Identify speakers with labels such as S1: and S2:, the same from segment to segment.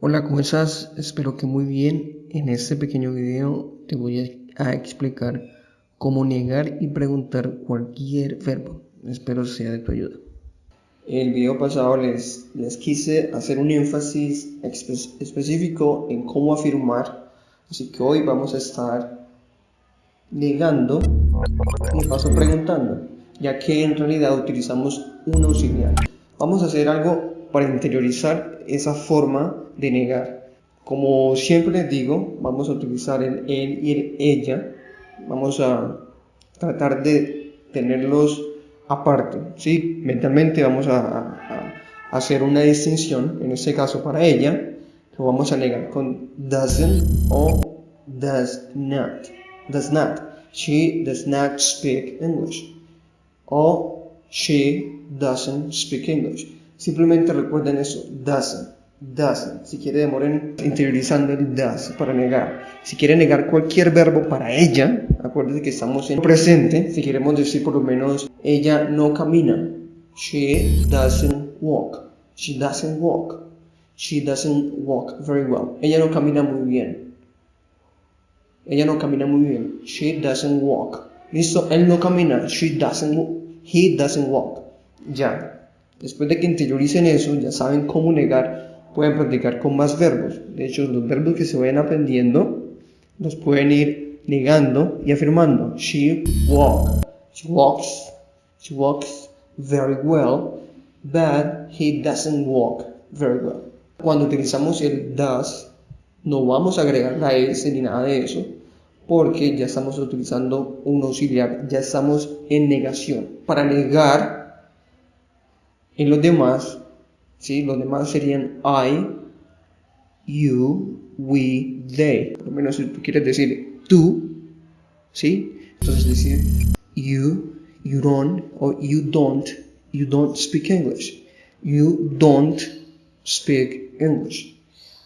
S1: Hola, ¿cómo estás? Espero que muy bien. En este pequeño video te voy a explicar cómo negar y preguntar cualquier verbo. Espero sea de tu ayuda. El video pasado les, les quise hacer un énfasis específico en cómo afirmar, así que hoy vamos a estar negando y paso preguntando, ya que en realidad utilizamos un auxiliar. Vamos a hacer algo para interiorizar esa forma de negar. Como siempre les digo, vamos a utilizar el él y el ella. Vamos a tratar de tenerlos aparte. ¿sí? Mentalmente vamos a, hacer una distinción, en este caso para ella, lo vamos a negar con doesn't o does not. Does not. She does not speak English. O she doesn't speak English. Simplemente recuerden eso, doesn't, doesn't. Si quiere demoren interiorizando el does para negar. Si quiere negar cualquier verbo para ella, acuérdense que estamos en presente. Si queremos decir por lo menos ella no camina. She doesn't walk. She doesn't walk. She doesn't walk very well. Ella no camina muy bien. Ella no camina muy bien. She doesn't walk. Listo, él no camina. She doesn't. He doesn't walk. Ya. Después de que interioricen eso, ya saben cómo negar, pueden practicar con más verbos. De hecho, los verbos que se vayan aprendiendo, los pueden ir negando y afirmando. She walk, she walks, she walks very well, but he doesn't walk very well. Cuando utilizamos el does, no vamos a agregar la S ni nada de eso, porque ya estamos utilizando un auxiliar, ya estamos en negación. Para negar en los demás, ¿sí? los demás serían I, you, we, they. Por lo menos si tú quieres decir tú, ¿sí? Entonces decir you, you don't, o you don't, you don't speak English. You don't speak English.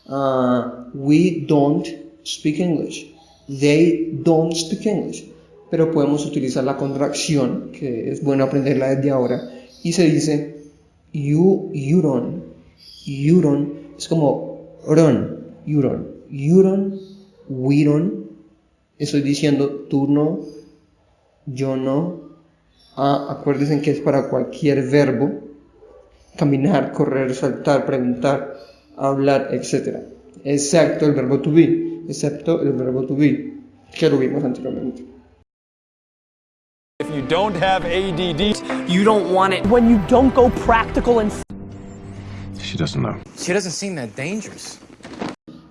S1: Uh, we don't speak English. They don't speak English. Pero podemos utilizar la contracción, que es bueno aprenderla desde ahora, y se dice you, don't es como run, don't we don't estoy diciendo tú no, yo no, ah, acuérdense que es para cualquier verbo, caminar, correr, saltar, preguntar, hablar, etc. Excepto el verbo to be, excepto el verbo to be, que lo vimos anteriormente.
S2: If you don't have ADD,
S3: you don't want it. When you don't go practical and...
S4: She doesn't know.
S3: She doesn't seem that dangerous.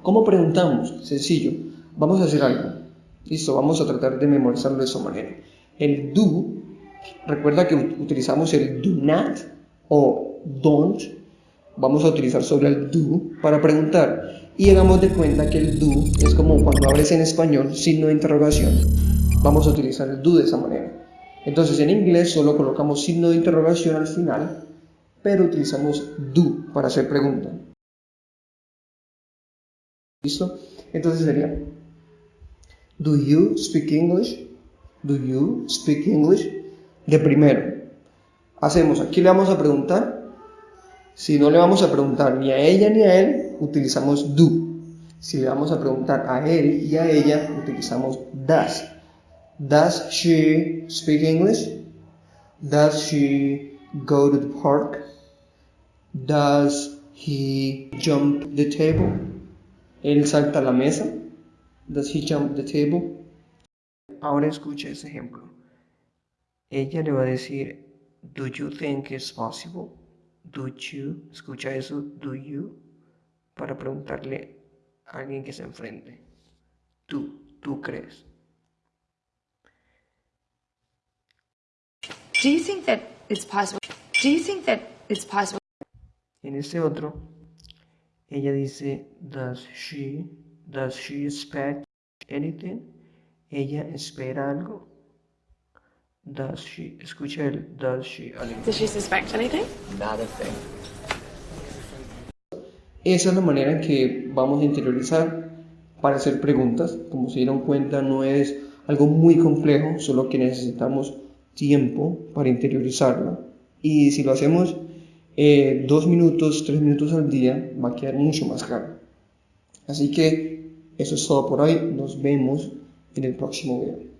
S1: ¿Cómo preguntamos? Sencillo. Vamos a hacer algo. Listo, vamos a tratar de memorizarlo de esa manera. El do, recuerda que utilizamos el do not o don't. Vamos a utilizar sobre el do para preguntar. Y hagamos de cuenta que el do es como cuando hables en español, signo de interrogación. Vamos a utilizar el do de esa manera. Entonces en inglés solo colocamos signo de interrogación al final, pero utilizamos do para hacer pregunta. ¿Listo? Entonces sería, do you speak English? Do you speak English? De primero, hacemos, aquí le vamos a preguntar, si no le vamos a preguntar ni a ella ni a él, utilizamos do. Si le vamos a preguntar a él y a ella, utilizamos does. Does she speak English? Does she go to the park? Does he jump the table? Él salta la mesa. Does he jump the table? Ahora escucha ese ejemplo. Ella le va a decir, do you think it's possible? Do you, escucha eso, do you, para preguntarle a alguien que se enfrente. Tú, tú crees.
S5: Do you think that it's possible? Do you think that it's possible?
S1: En este otro, ella dice, does she, does she expect anything? Ella espera algo. Does she, escucha el, does she,
S5: Does she suspect anything?
S3: Not a thing.
S1: Esa es la manera en que vamos a interiorizar para hacer preguntas. Como se dieron cuenta, no es algo muy complejo, solo que necesitamos tiempo para interiorizarla. Y si lo hacemos eh, dos minutos, tres minutos al día, va a quedar mucho más claro. Así que eso es todo por hoy. Nos vemos en el próximo video.